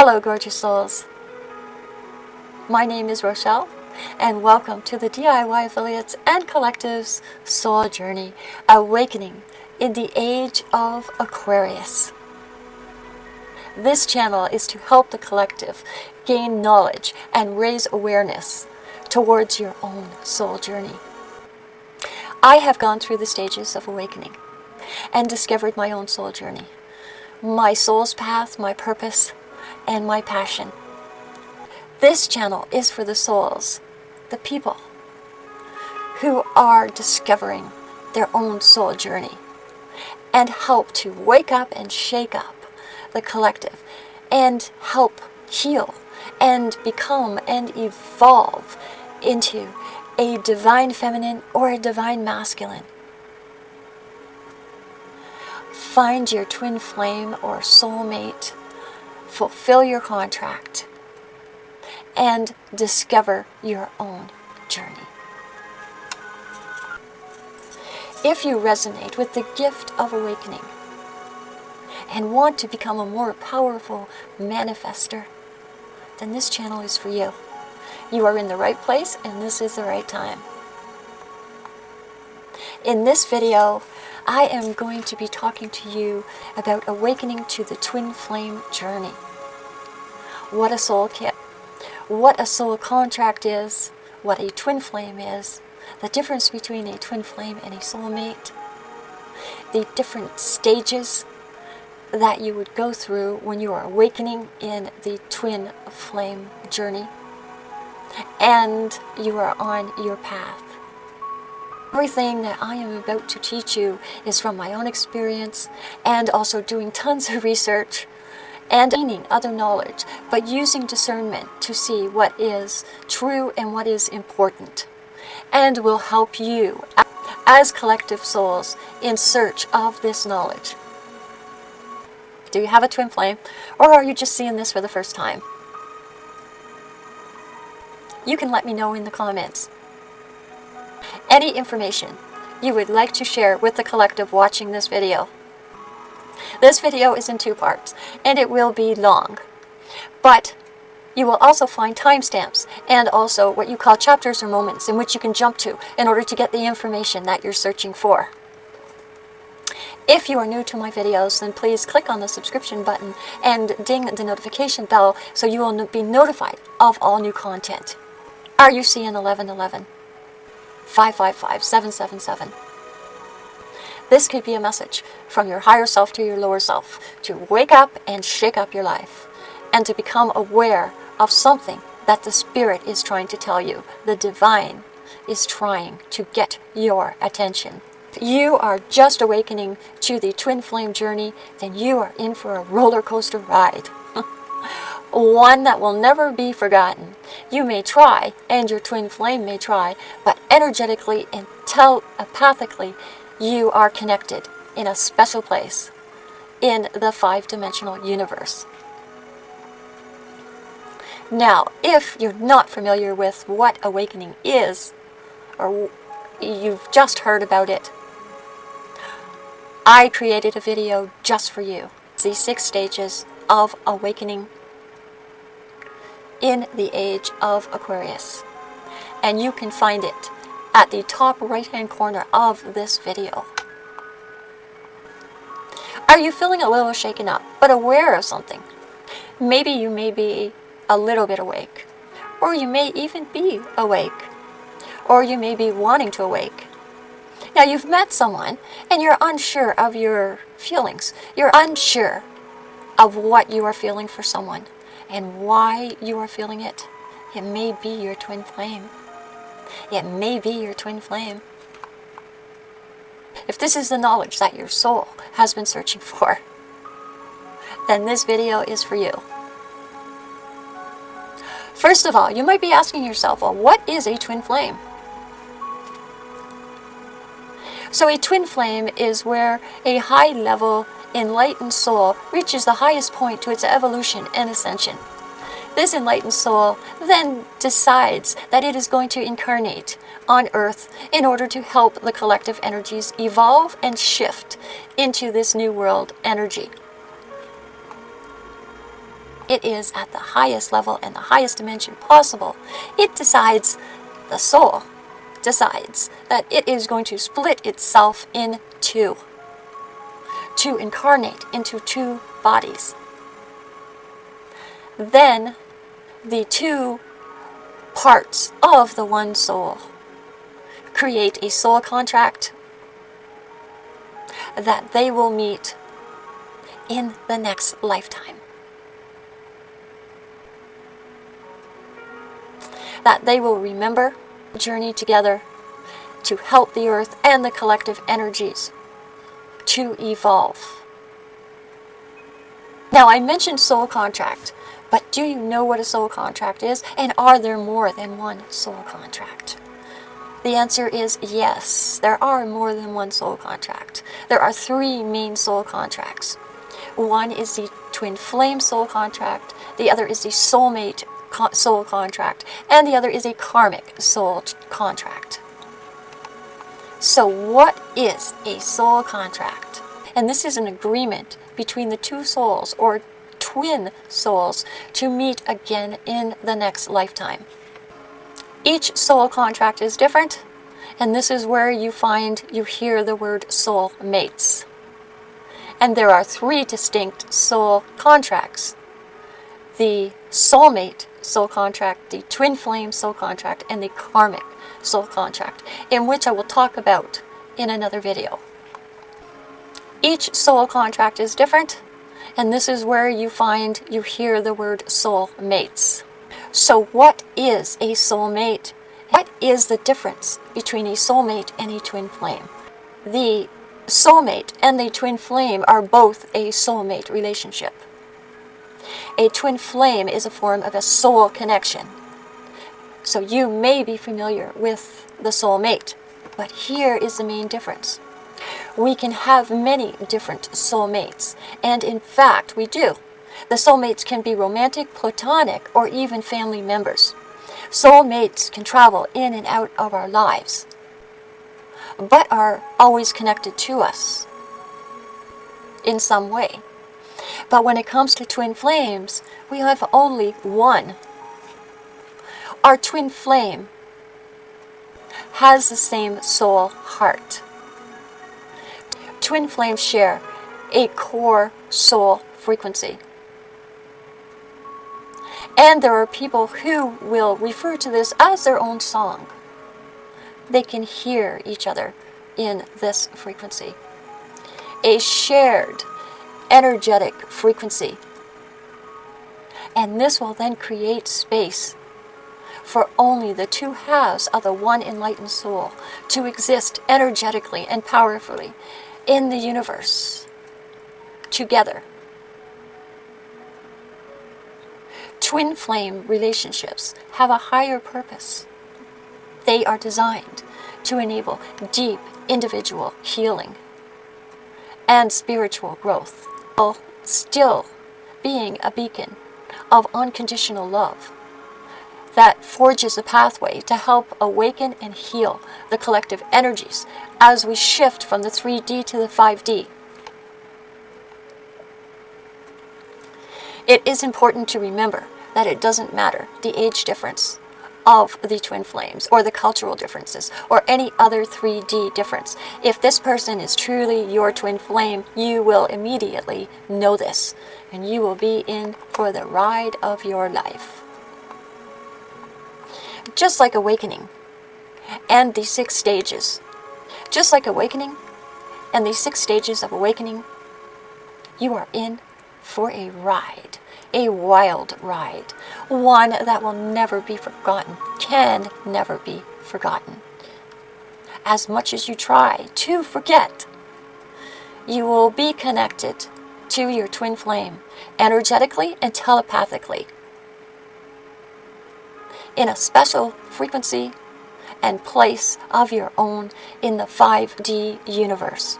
Hello, gorgeous souls. My name is Rochelle, and welcome to the DIY Affiliates and Collectives Soul Journey Awakening in the Age of Aquarius. This channel is to help the collective gain knowledge and raise awareness towards your own soul journey. I have gone through the stages of awakening and discovered my own soul journey, my soul's path, my purpose, and my passion. This channel is for the souls, the people who are discovering their own soul journey and help to wake up and shake up the collective and help heal and become and evolve into a divine feminine or a divine masculine. Find your twin flame or soulmate, fulfill your contract, and discover your own journey. If you resonate with the gift of awakening and want to become a more powerful manifester, then this channel is for you. You are in the right place and this is the right time. In this video, I am going to be talking to you about awakening to the twin flame journey. What a soul kit, what a soul contract is, what a twin flame is, the difference between a twin flame and a soulmate, the different stages that you would go through when you are awakening in the twin flame journey and you are on your path. Everything that I am about to teach you is from my own experience and also doing tons of research and gaining other knowledge, but using discernment to see what is true and what is important, and will help you as collective souls in search of this knowledge. Do you have a twin flame, or are you just seeing this for the first time? you can let me know in the comments. Any information you would like to share with the collective watching this video. This video is in two parts, and it will be long. But you will also find timestamps and also what you call chapters or moments in which you can jump to in order to get the information that you're searching for. If you are new to my videos, then please click on the subscription button and ding the notification bell so you will be notified of all new content. Are you seeing 1111? 555 777. This could be a message from your higher self to your lower self to wake up and shake up your life and to become aware of something that the Spirit is trying to tell you. The Divine is trying to get your attention. You are just awakening to the twin flame journey, then you are in for a roller coaster ride one that will never be forgotten. You may try, and your twin flame may try, but energetically and telepathically, you are connected in a special place in the five-dimensional universe. Now, if you're not familiar with what awakening is, or you've just heard about it, I created a video just for you. The six stages of awakening in the age of Aquarius. And you can find it at the top right hand corner of this video. Are you feeling a little shaken up, but aware of something? Maybe you may be a little bit awake, or you may even be awake, or you may be wanting to awake. Now you've met someone and you're unsure of your feelings. You're unsure of what you are feeling for someone and why you are feeling it. It may be your twin flame. It may be your twin flame. If this is the knowledge that your soul has been searching for, then this video is for you. First of all, you might be asking yourself, well, what is a twin flame? So a twin flame is where a high level enlightened soul reaches the highest point to its evolution and ascension. This enlightened soul then decides that it is going to incarnate on Earth in order to help the collective energies evolve and shift into this new world energy. it is at the highest level and the highest dimension possible, it decides, the soul decides, that it is going to split itself in two, to incarnate into two bodies. Then the two parts of the one soul create a soul contract that they will meet in the next lifetime. That they will remember, journey together to help the earth and the collective energies to evolve. Now, I mentioned soul contract, but do you know what a soul contract is? And are there more than one soul contract? The answer is yes, there are more than one soul contract. There are three main soul contracts. One is the twin flame soul contract, the other is the soulmate soul contract, and the other is a karmic soul contract. So what is a soul contract? And this is an agreement between the two souls or twin souls to meet again in the next lifetime. Each soul contract is different, and this is where you find, you hear the word soul mates. And there are three distinct soul contracts. The soulmate soul contract, the twin flame soul contract, and the karmic soul contract, in which I will talk about in another video. Each soul contract is different, and this is where you find, you hear the word soul mates. So what is a soulmate? What is the difference between a soulmate and a twin flame? The soulmate and the twin flame are both a soulmate relationship. A twin flame is a form of a soul connection. So you may be familiar with the soulmate, but here is the main difference. We can have many different soulmates, and in fact we do. The soulmates can be romantic, platonic, or even family members. Soulmates can travel in and out of our lives, but are always connected to us in some way. But when it comes to twin flames, we have only one. Our twin flame has the same soul heart. Twin flames share a core soul frequency. And there are people who will refer to this as their own song. They can hear each other in this frequency. A shared energetic frequency. And this will then create space for only the two halves of the one enlightened soul to exist energetically and powerfully in the universe together. Twin flame relationships have a higher purpose. They are designed to enable deep individual healing and spiritual growth, while still being a beacon of unconditional love that forges a pathway to help awaken and heal the collective energies as we shift from the 3D to the 5D. It is important to remember that it doesn't matter the age difference of the twin flames or the cultural differences or any other 3D difference. If this person is truly your twin flame, you will immediately know this and you will be in for the ride of your life. Just like awakening and the six stages. Just like awakening and the six stages of awakening, you are in for a ride a wild ride, one that will never be forgotten, can never be forgotten. As much as you try to forget, you will be connected to your twin flame energetically and telepathically in a special frequency and place of your own in the 5D universe.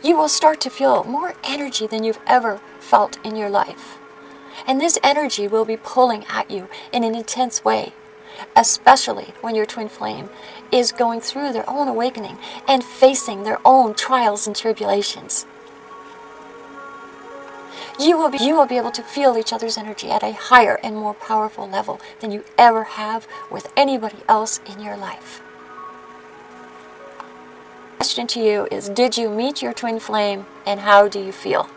You will start to feel more energy than you've ever felt in your life. And this energy will be pulling at you in an intense way, especially when your twin flame is going through their own awakening and facing their own trials and tribulations. You will be you will be able to feel each other's energy at a higher and more powerful level than you ever have with anybody else in your life. Question to you is did you meet your twin flame and how do you feel?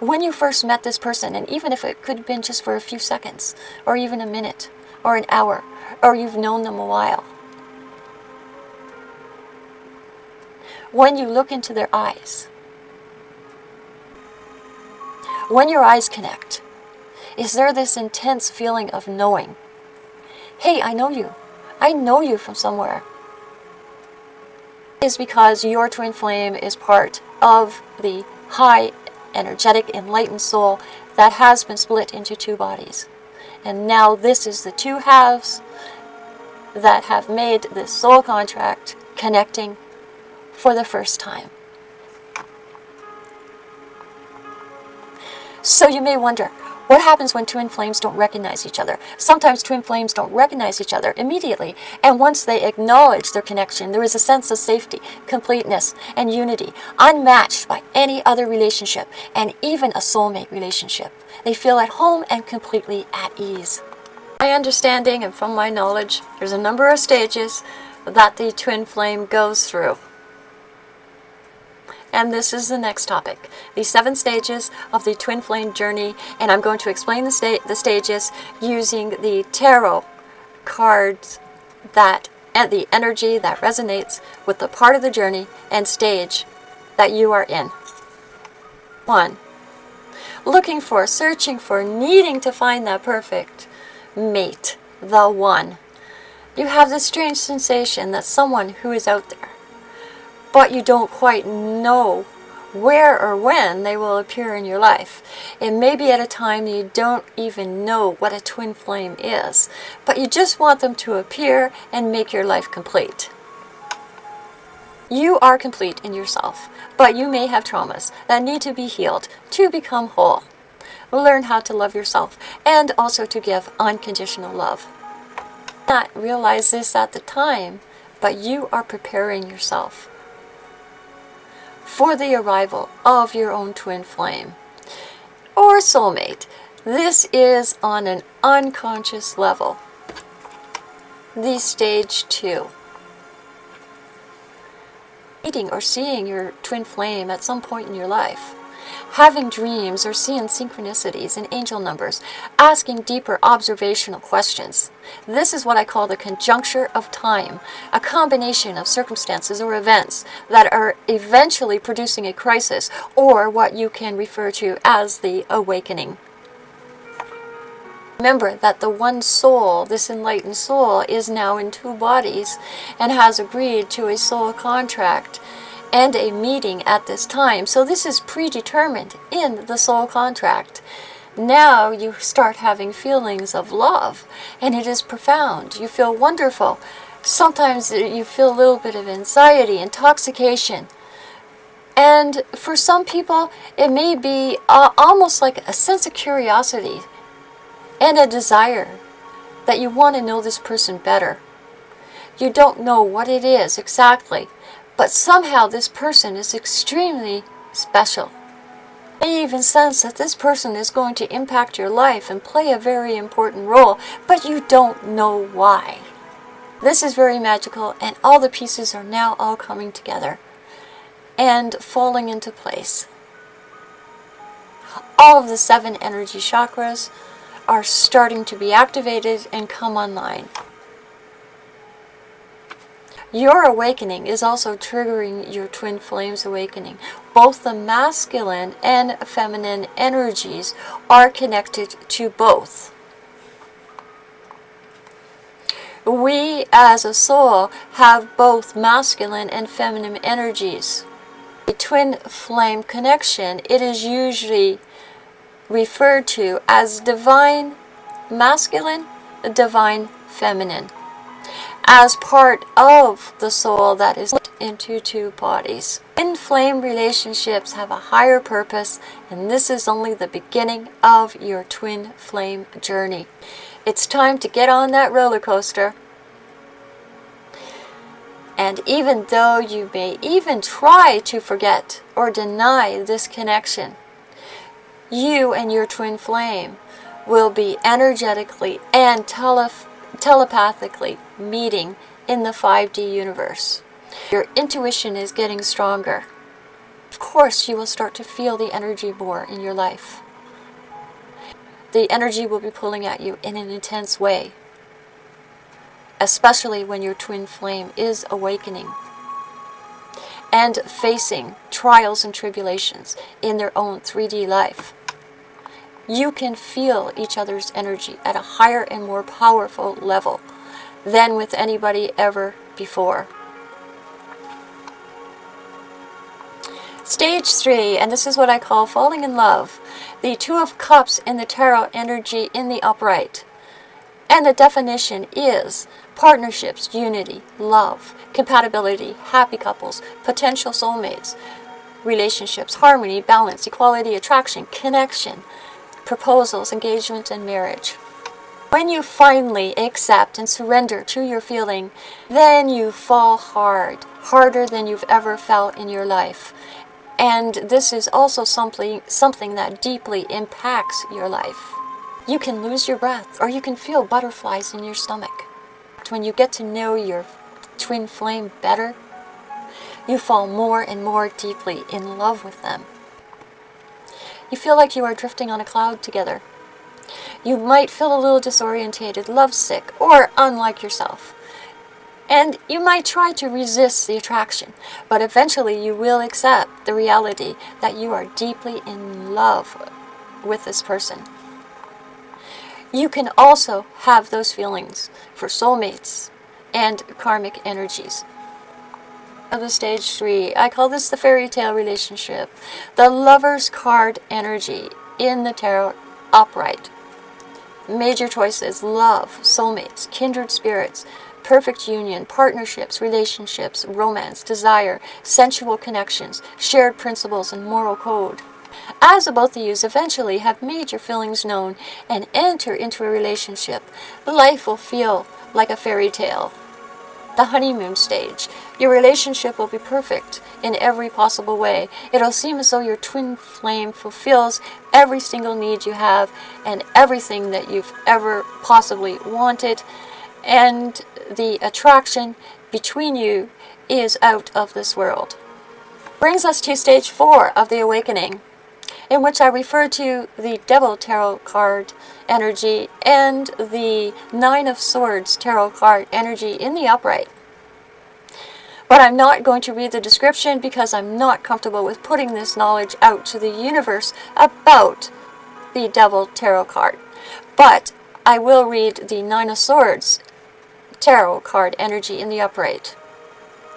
When you first met this person, and even if it could have been just for a few seconds, or even a minute, or an hour, or you've known them a while, when you look into their eyes, when your eyes connect, is there this intense feeling of knowing? Hey, I know you. I know you from somewhere. Is because your twin flame is part of the high energetic enlightened soul that has been split into two bodies. And now this is the two halves that have made this soul contract connecting for the first time. So you may wonder, what happens when twin flames don't recognize each other? Sometimes twin flames don't recognize each other immediately, and once they acknowledge their connection, there is a sense of safety, completeness, and unity, unmatched by any other relationship, and even a soulmate relationship. They feel at home and completely at ease. My understanding and from my knowledge, there's a number of stages that the twin flame goes through. And this is the next topic, the seven stages of the twin flame journey. And I'm going to explain the, sta the stages using the tarot cards that and the energy that resonates with the part of the journey and stage that you are in. One, looking for, searching for, needing to find that perfect mate, the one. You have this strange sensation that someone who is out there but you don't quite know where or when they will appear in your life. It may be at a time you don't even know what a twin flame is, but you just want them to appear and make your life complete. You are complete in yourself, but you may have traumas that need to be healed to become whole. Learn how to love yourself and also to give unconditional love. Not realize this at the time, but you are preparing yourself for the arrival of your own twin flame or soulmate. This is on an unconscious level. The stage two. Meeting or seeing your twin flame at some point in your life having dreams or seeing synchronicities and angel numbers, asking deeper observational questions. This is what I call the conjuncture of time, a combination of circumstances or events that are eventually producing a crisis or what you can refer to as the awakening. Remember that the one soul, this enlightened soul, is now in two bodies and has agreed to a soul contract and a meeting at this time. So this is predetermined in the soul contract. Now you start having feelings of love, and it is profound. You feel wonderful. Sometimes you feel a little bit of anxiety, intoxication. And for some people, it may be uh, almost like a sense of curiosity and a desire that you want to know this person better. You don't know what it is exactly, but somehow this person is extremely special. I even sense that this person is going to impact your life and play a very important role, but you don't know why. This is very magical and all the pieces are now all coming together and falling into place. All of the seven energy chakras are starting to be activated and come online. Your awakening is also triggering your twin flames awakening. Both the masculine and feminine energies are connected to both. We as a soul have both masculine and feminine energies. The twin flame connection, it is usually referred to as divine masculine, divine feminine as part of the soul that is put into two bodies. Twin flame relationships have a higher purpose and this is only the beginning of your twin flame journey. It's time to get on that roller coaster and even though you may even try to forget or deny this connection, you and your twin flame will be energetically and tele telepathically meeting in the 5D universe. Your intuition is getting stronger. Of course, you will start to feel the energy more in your life. The energy will be pulling at you in an intense way, especially when your twin flame is awakening and facing trials and tribulations in their own 3D life you can feel each other's energy at a higher and more powerful level than with anybody ever before. Stage 3, and this is what I call falling in love. The Two of Cups in the Tarot energy in the upright. And the definition is partnerships, unity, love, compatibility, happy couples, potential soulmates, relationships, harmony, balance, equality, attraction, connection, proposals, engagement, and marriage. When you finally accept and surrender to your feeling, then you fall hard, harder than you've ever felt in your life. And this is also something, something that deeply impacts your life. You can lose your breath or you can feel butterflies in your stomach. When you get to know your twin flame better, you fall more and more deeply in love with them. You feel like you are drifting on a cloud together. You might feel a little disorientated, lovesick, or unlike yourself. And you might try to resist the attraction, but eventually you will accept the reality that you are deeply in love with this person. You can also have those feelings for soulmates and karmic energies of the stage three. I call this the fairy tale relationship. The lover's card energy in the tarot upright. Major choices, love, soulmates, kindred spirits, perfect union, partnerships, relationships, romance, desire, sensual connections, shared principles, and moral code. As both of you eventually have made your feelings known and enter into a relationship, life will feel like a fairy tale the honeymoon stage. Your relationship will be perfect in every possible way. It'll seem as though your twin flame fulfills every single need you have and everything that you've ever possibly wanted. And the attraction between you is out of this world. Brings us to stage four of the awakening in which I refer to the Devil Tarot card energy and the Nine of Swords Tarot card energy in the upright. But I'm not going to read the description because I'm not comfortable with putting this knowledge out to the universe about the Devil Tarot card. But I will read the Nine of Swords Tarot card energy in the upright.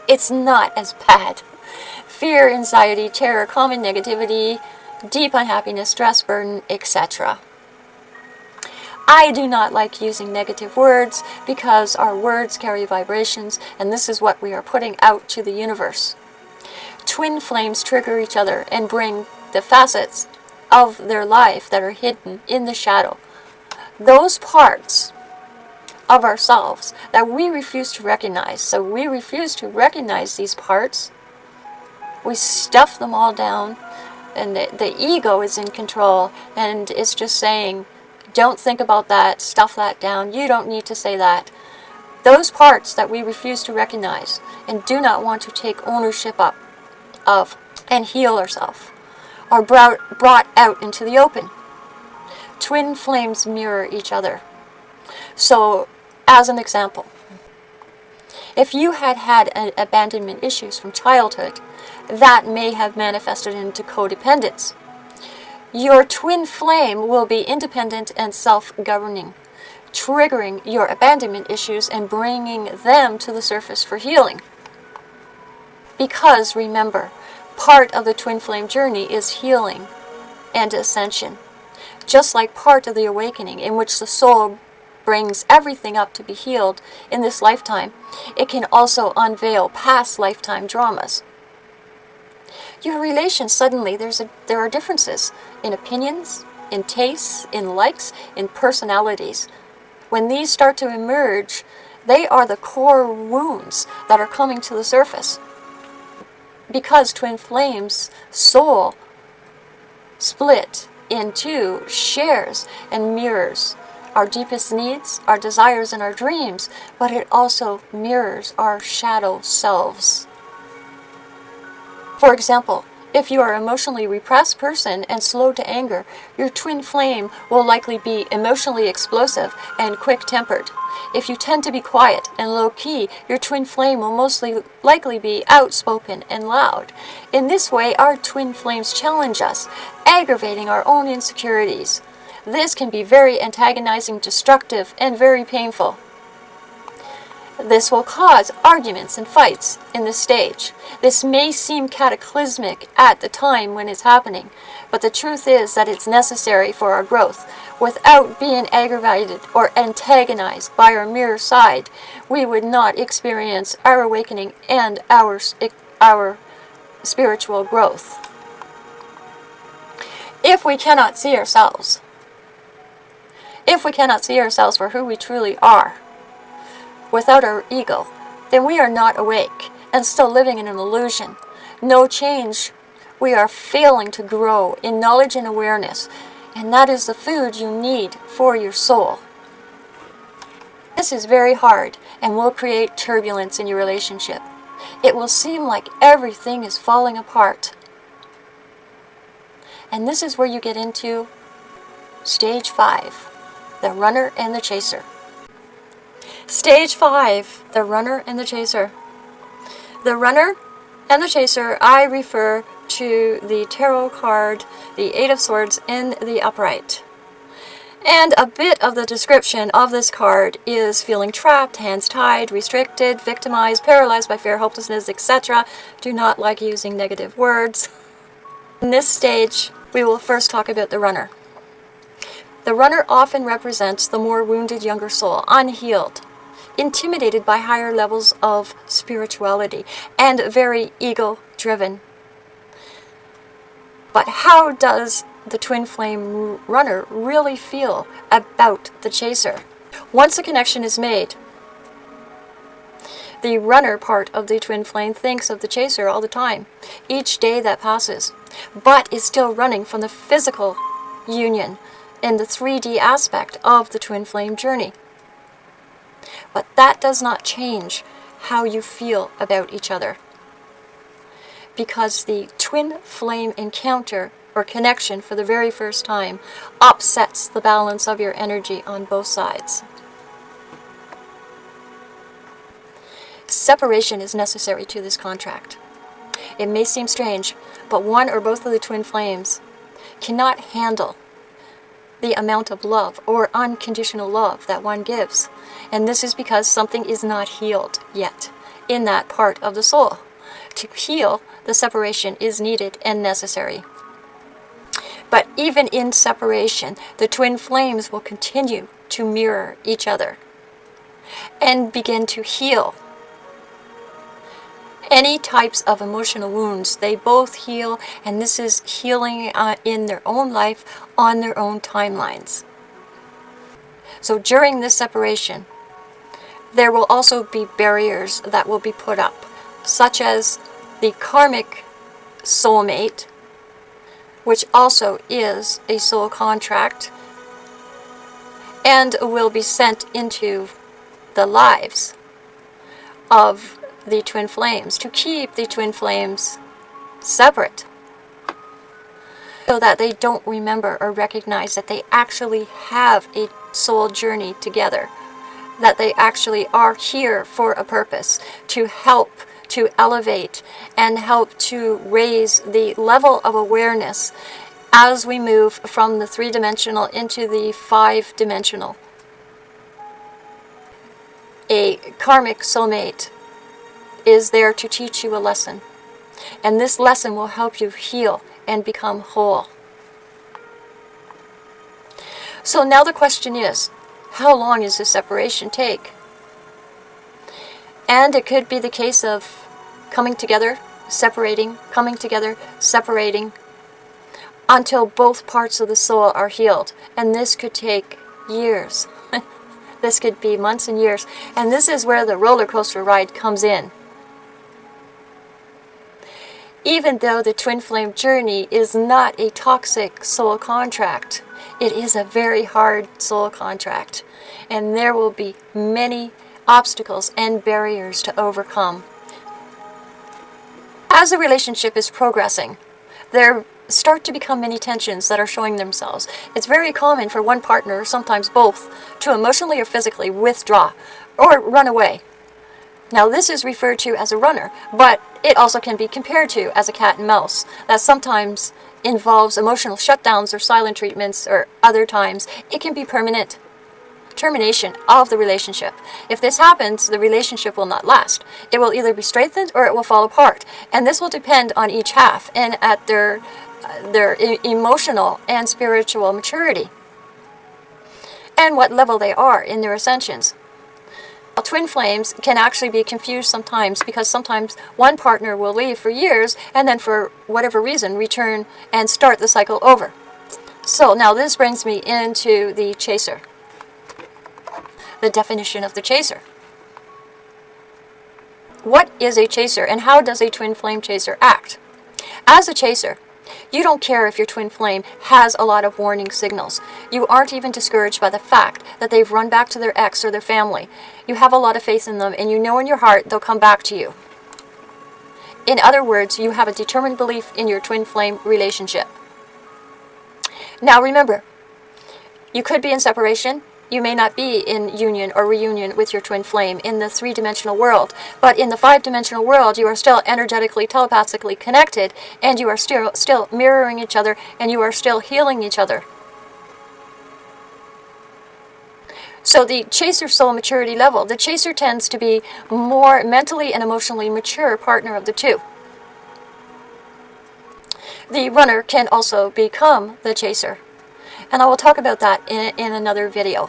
It's not as bad. Fear, anxiety, terror, common negativity, deep unhappiness, stress, burden, etc. I do not like using negative words because our words carry vibrations and this is what we are putting out to the universe. Twin flames trigger each other and bring the facets of their life that are hidden in the shadow. Those parts of ourselves that we refuse to recognize. So we refuse to recognize these parts. We stuff them all down and the, the ego is in control and it's just saying don't think about that stuff that down you don't need to say that. Those parts that we refuse to recognize and do not want to take ownership up of and heal ourselves are brought, brought out into the open. Twin flames mirror each other. So as an example if you had had abandonment issues from childhood that may have manifested into codependence. Your twin flame will be independent and self-governing, triggering your abandonment issues and bringing them to the surface for healing. Because, remember, part of the twin flame journey is healing and ascension. Just like part of the awakening in which the soul brings everything up to be healed in this lifetime, it can also unveil past lifetime dramas your relations suddenly there's a there are differences in opinions in tastes in likes in personalities when these start to emerge They are the core wounds that are coming to the surface. Because twin flames soul split into shares and mirrors our deepest needs, our desires, and our dreams, but it also mirrors our shadow selves. For example, if you are an emotionally repressed person and slow to anger, your twin flame will likely be emotionally explosive and quick-tempered. If you tend to be quiet and low-key, your twin flame will mostly likely be outspoken and loud. In this way, our twin flames challenge us, aggravating our own insecurities. This can be very antagonizing, destructive, and very painful. This will cause arguments and fights in the stage. This may seem cataclysmic at the time when it's happening, but the truth is that it's necessary for our growth. Without being aggravated or antagonized by our mirror side, we would not experience our awakening and our, our spiritual growth. If we cannot see ourselves, if we cannot see ourselves for who we truly are, without our ego, then we are not awake and still living in an illusion. No change. We are failing to grow in knowledge and awareness, and that is the food you need for your soul. This is very hard and will create turbulence in your relationship. It will seem like everything is falling apart. And this is where you get into stage five, the runner and the chaser. Stage 5, the runner and the chaser. The runner and the chaser, I refer to the tarot card, the Eight of Swords in the upright. And a bit of the description of this card is feeling trapped, hands tied, restricted, victimized, paralyzed by fear, hopelessness, etc. Do not like using negative words. In this stage, we will first talk about the runner. The runner often represents the more wounded younger soul, unhealed, intimidated by higher levels of spirituality and very ego-driven. But how does the twin flame runner really feel about the chaser? Once a connection is made, the runner part of the twin flame thinks of the chaser all the time, each day that passes, but is still running from the physical union in the 3D aspect of the twin flame journey. But that does not change how you feel about each other. Because the twin flame encounter or connection for the very first time upsets the balance of your energy on both sides. Separation is necessary to this contract. It may seem strange, but one or both of the twin flames cannot handle the amount of love or unconditional love that one gives. And this is because something is not healed yet in that part of the soul. To heal, the separation is needed and necessary. But even in separation, the twin flames will continue to mirror each other and begin to heal any types of emotional wounds. They both heal, and this is healing uh, in their own life on their own timelines. So during this separation, there will also be barriers that will be put up, such as the karmic soulmate, which also is a soul contract, and will be sent into the lives of the twin flames, to keep the twin flames separate so that they don't remember or recognize that they actually have a soul journey together, that they actually are here for a purpose, to help to elevate and help to raise the level of awareness as we move from the three-dimensional into the five-dimensional. A karmic soulmate is there to teach you a lesson. And this lesson will help you heal and become whole. So now the question is, how long does this separation take? And it could be the case of coming together, separating, coming together, separating, until both parts of the soul are healed. And this could take years. This could be months and years. And this is where the roller coaster ride comes in. Even though the twin flame journey is not a toxic soul contract, it is a very hard soul contract. And there will be many obstacles and barriers to overcome. As the relationship is progressing, there start to become many tensions that are showing themselves. It's very common for one partner, sometimes both, to emotionally or physically withdraw or run away. Now this is referred to as a runner, but it also can be compared to as a cat and mouse that sometimes involves emotional shutdowns or silent treatments or other times it can be permanent termination of the relationship. If this happens, the relationship will not last. It will either be strengthened or it will fall apart. And this will depend on each half and at their, uh, their e emotional and spiritual maturity and what level they are in their ascensions. Twin flames can actually be confused sometimes because sometimes one partner will leave for years and then for whatever reason return and start the cycle over. So now this brings me into the chaser the definition of the chaser. What is a chaser and how does a twin flame chaser act? As a chaser, you don't care if your twin flame has a lot of warning signals. You aren't even discouraged by the fact that they've run back to their ex or their family. You have a lot of faith in them and you know in your heart they'll come back to you. In other words, you have a determined belief in your twin flame relationship. Now remember, you could be in separation, you may not be in union or reunion with your twin flame in the three-dimensional world, but in the five-dimensional world you are still energetically, telepathically connected, and you are still, still mirroring each other, and you are still healing each other. So the chaser soul maturity level, the chaser tends to be more mentally and emotionally mature partner of the two. The runner can also become the chaser. And I will talk about that in, in another video.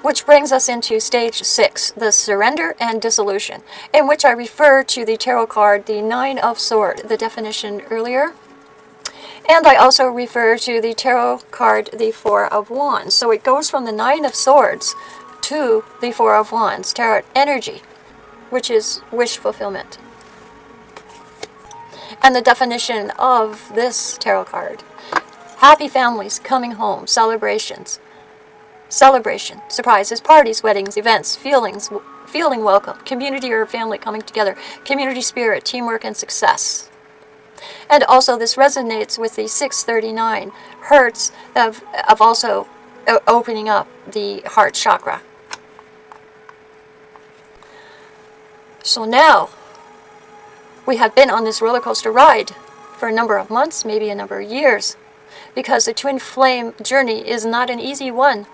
Which brings us into stage six, the surrender and dissolution, in which I refer to the tarot card, the Nine of Swords, the definition earlier. And I also refer to the tarot card, the Four of Wands. So it goes from the Nine of Swords to the Four of Wands, tarot energy, which is wish fulfillment. And the definition of this tarot card Happy families coming home, celebrations. Celebration, surprises, parties, weddings, events, feelings, feeling welcome, community or family coming together, community spirit, teamwork, and success. And also this resonates with the 639 hertz of, of also opening up the heart chakra. So now, we have been on this roller coaster ride for a number of months, maybe a number of years because the twin flame journey is not an easy one.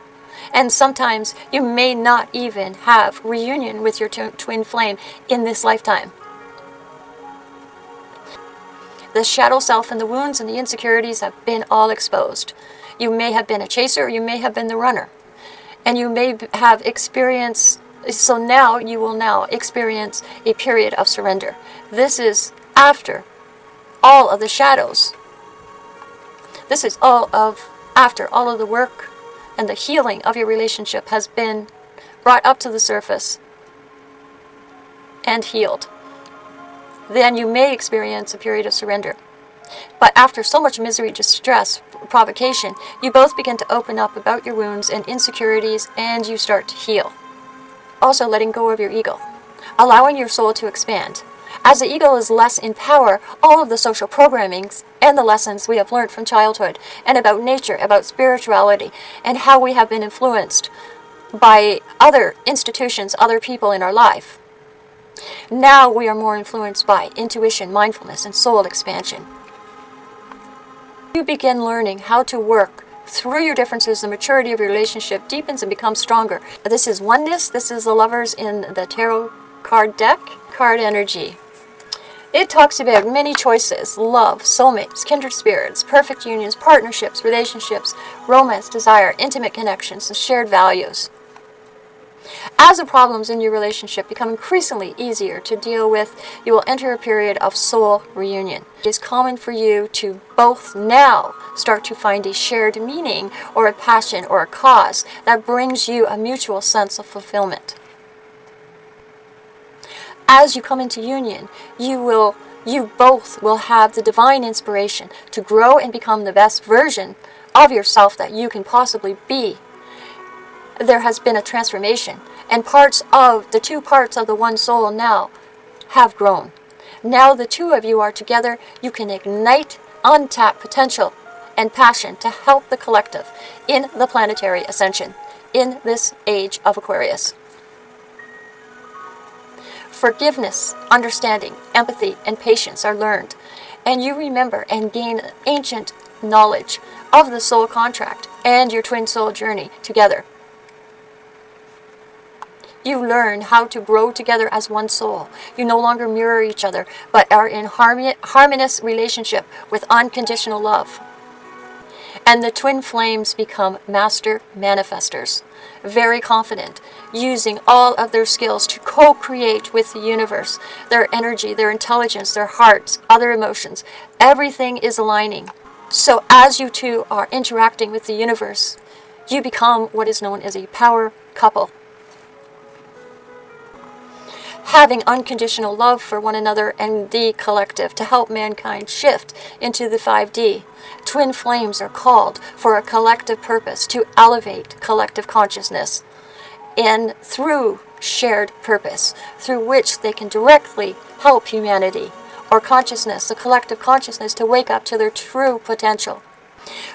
And sometimes you may not even have reunion with your twin flame in this lifetime. The shadow self and the wounds and the insecurities have been all exposed. You may have been a chaser, you may have been the runner. And you may have experienced, so now you will now experience a period of surrender. This is after all of the shadows this is all of, after all of the work and the healing of your relationship has been brought up to the surface and healed. Then you may experience a period of surrender. But after so much misery, distress, provocation, you both begin to open up about your wounds and insecurities and you start to heal. Also letting go of your ego, allowing your soul to expand. As the ego is less in power, all of the social programmings and the lessons we have learned from childhood and about nature, about spirituality, and how we have been influenced by other institutions, other people in our life. Now we are more influenced by intuition, mindfulness, and soul expansion. You begin learning how to work through your differences, the maturity of your relationship deepens and becomes stronger. This is oneness. This is the lovers in the tarot card deck. Card energy. It talks about many choices, love, soulmates, kindred spirits, perfect unions, partnerships, relationships, romance, desire, intimate connections, and shared values. As the problems in your relationship become increasingly easier to deal with, you will enter a period of soul reunion. It is common for you to both now start to find a shared meaning or a passion or a cause that brings you a mutual sense of fulfillment. As you come into union, you will you both will have the divine inspiration to grow and become the best version of yourself that you can possibly be. There has been a transformation, and parts of the two parts of the one soul now have grown. Now the two of you are together, you can ignite untapped potential and passion to help the collective in the planetary ascension in this age of Aquarius. Forgiveness, understanding, empathy, and patience are learned, and you remember and gain ancient knowledge of the soul contract and your twin soul journey together. You learn how to grow together as one soul. You no longer mirror each other, but are in harmonious relationship with unconditional love. And the twin flames become master manifestors, very confident, using all of their skills to co-create with the universe. Their energy, their intelligence, their hearts, other emotions, everything is aligning. So as you two are interacting with the universe, you become what is known as a power couple. Having unconditional love for one another and the collective to help mankind shift into the 5D. Twin flames are called for a collective purpose to elevate collective consciousness and through shared purpose, through which they can directly help humanity or consciousness, the collective consciousness, to wake up to their true potential.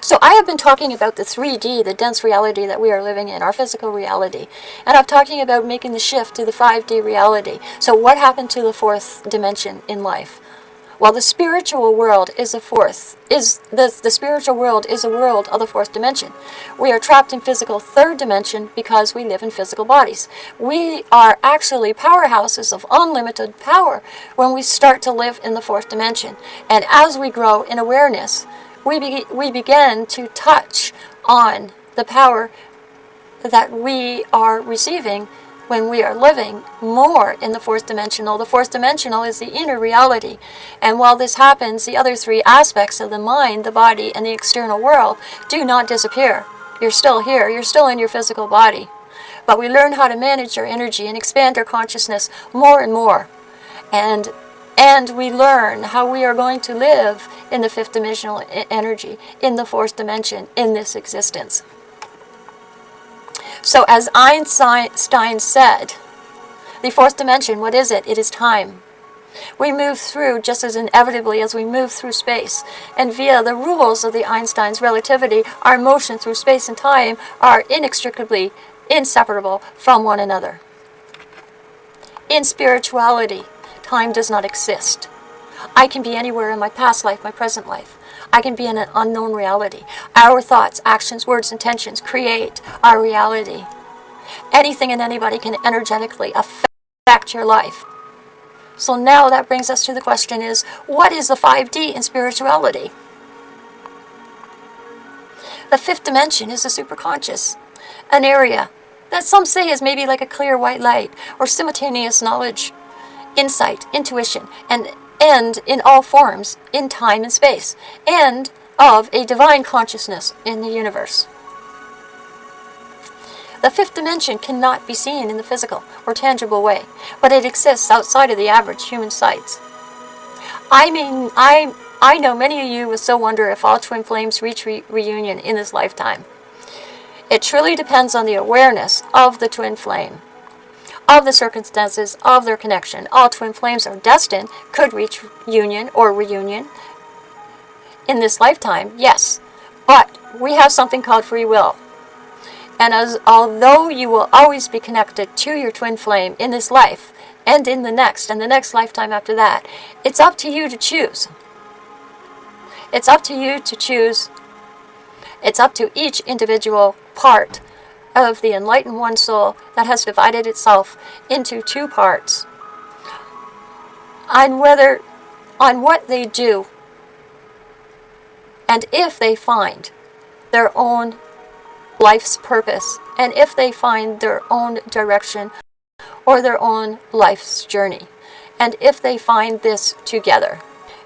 So I have been talking about the 3D, the dense reality that we are living in, our physical reality. And I'm talking about making the shift to the 5D reality. So what happened to the fourth dimension in life? Well, the spiritual world is a fourth, is the, the spiritual world is a world of the fourth dimension. We are trapped in physical third dimension because we live in physical bodies. We are actually powerhouses of unlimited power when we start to live in the fourth dimension. And as we grow in awareness, we, be, we begin to touch on the power that we are receiving when we are living more in the fourth dimensional. The fourth dimensional is the inner reality. And while this happens, the other three aspects of the mind, the body, and the external world do not disappear. You're still here. You're still in your physical body. But we learn how to manage our energy and expand our consciousness more and more. And and we learn how we are going to live in the fifth dimensional energy, in the fourth dimension, in this existence. So as Einstein said, the fourth dimension, what is it? It is time. We move through just as inevitably as we move through space. And via the rules of the Einstein's relativity, our motion through space and time are inextricably inseparable from one another. In spirituality, time does not exist. I can be anywhere in my past life, my present life. I can be in an unknown reality. Our thoughts, actions, words, intentions create our reality. Anything and anybody can energetically affect your life. So now that brings us to the question is, what is the 5D in spirituality? The fifth dimension is the superconscious, an area that some say is maybe like a clear white light or simultaneous knowledge, insight, intuition, and and in all forms, in time and space, and of a divine consciousness in the universe. The fifth dimension cannot be seen in the physical or tangible way, but it exists outside of the average human sight. I mean, I, I know many of you will still wonder if all twin flames reach re reunion in this lifetime. It truly depends on the awareness of the twin flame of the circumstances of their connection. All twin flames are destined, could reach union or reunion in this lifetime, yes. But we have something called free will. And as although you will always be connected to your twin flame in this life, and in the next, and the next lifetime after that, it's up to you to choose. It's up to you to choose. It's up to each individual part of the enlightened one soul that has divided itself into two parts on whether on what they do and if they find their own life's purpose and if they find their own direction or their own life's journey, and if they find this together.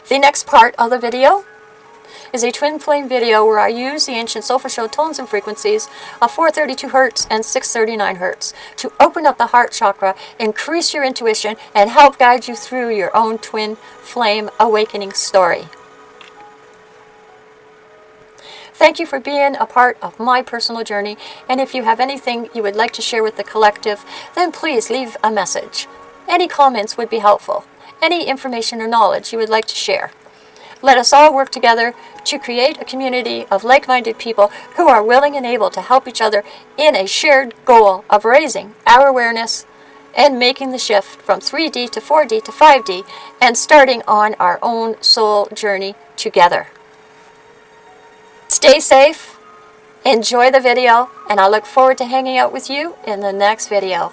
The next part of the video is a twin flame video where I use the ancient Solfeggio tones and frequencies of 432 Hertz and 639 Hertz to open up the heart chakra, increase your intuition, and help guide you through your own twin flame awakening story. Thank you for being a part of my personal journey, and if you have anything you would like to share with the collective, then please leave a message. Any comments would be helpful. Any information or knowledge you would like to share. Let us all work together to create a community of like-minded people who are willing and able to help each other in a shared goal of raising our awareness and making the shift from 3D to 4D to 5D and starting on our own soul journey together. Stay safe, enjoy the video, and I look forward to hanging out with you in the next video.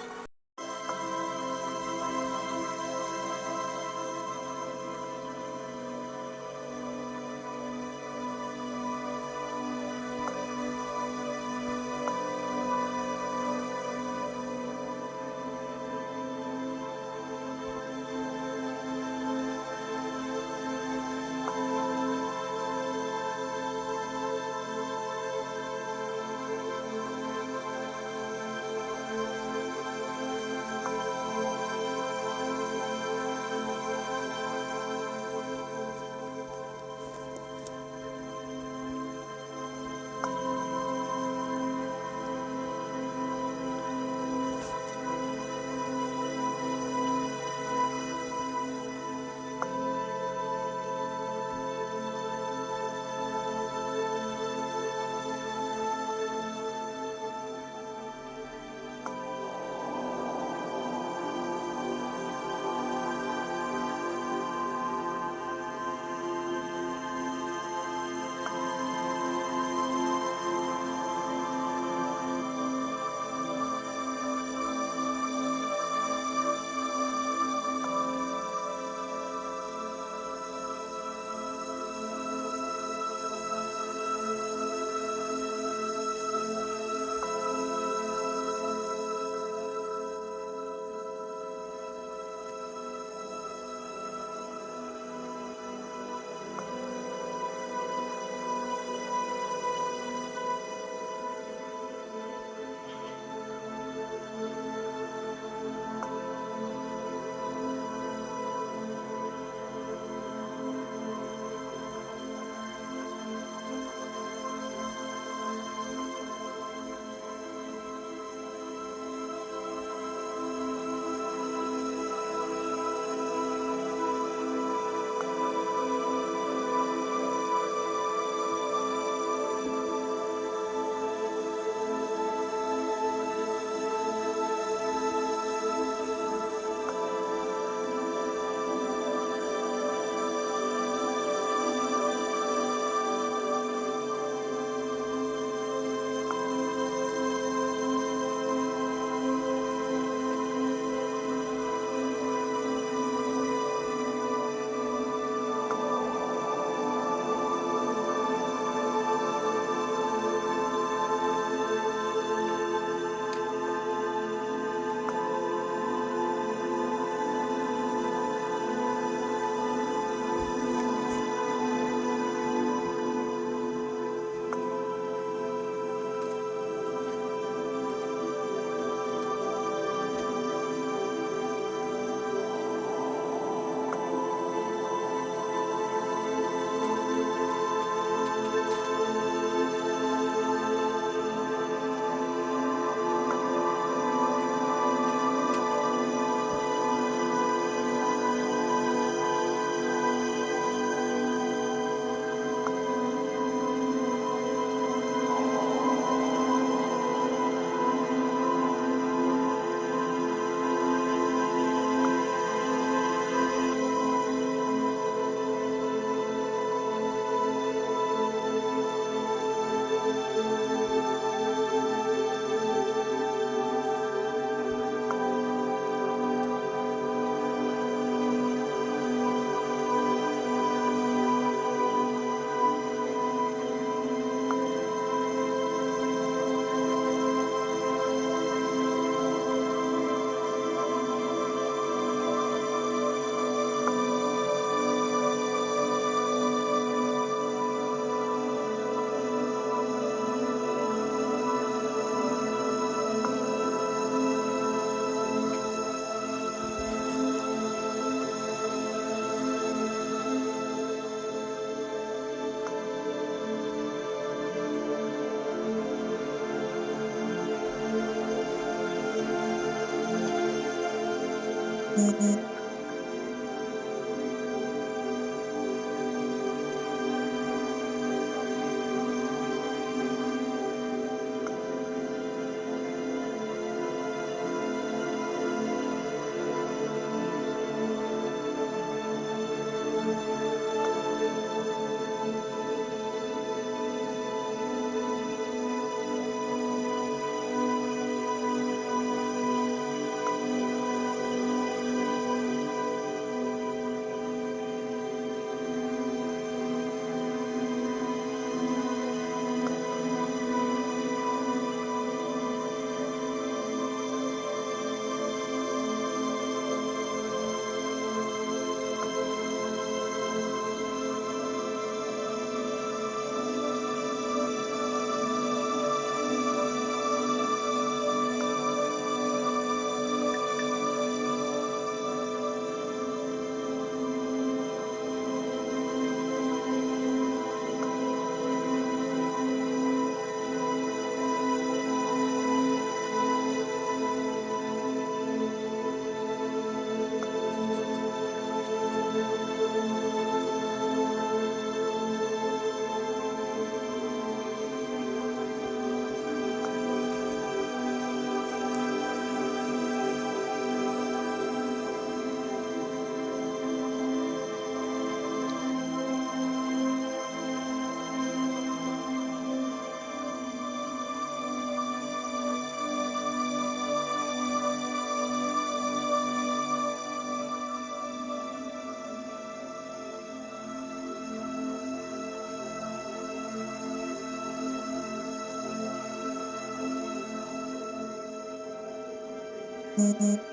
You.